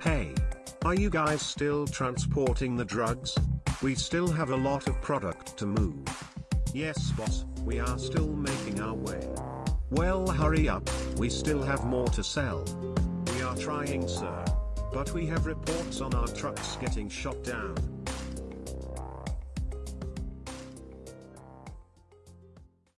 Hey. Are you guys still transporting the drugs? We still have a lot of product to move. Yes boss, we are still making our way. Well hurry up, we still have more to sell. We are trying sir. But we have reports on our trucks getting shot down.